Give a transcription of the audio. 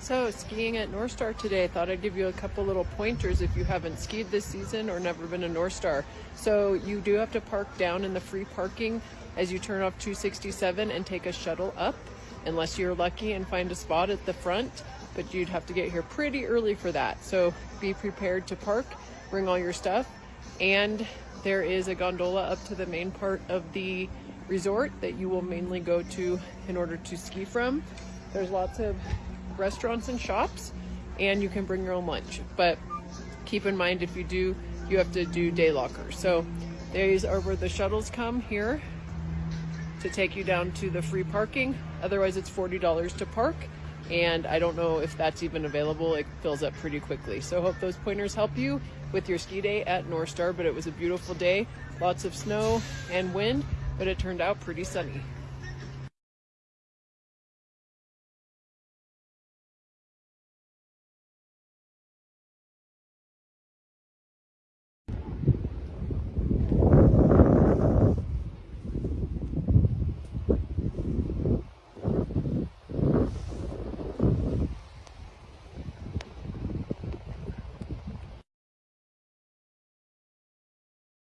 So skiing at Northstar today, I thought I'd give you a couple little pointers if you haven't skied this season or never been to Northstar. So you do have to park down in the free parking as you turn off 267 and take a shuttle up, unless you're lucky and find a spot at the front, but you'd have to get here pretty early for that. So be prepared to park, bring all your stuff, and there is a gondola up to the main part of the resort that you will mainly go to in order to ski from. There's lots of restaurants and shops and you can bring your own lunch. But keep in mind if you do, you have to do day lockers. So these are where the shuttles come here to take you down to the free parking. Otherwise it's $40 to park and I don't know if that's even available. It fills up pretty quickly. So hope those pointers help you with your ski day at Northstar, but it was a beautiful day. Lots of snow and wind, but it turned out pretty sunny.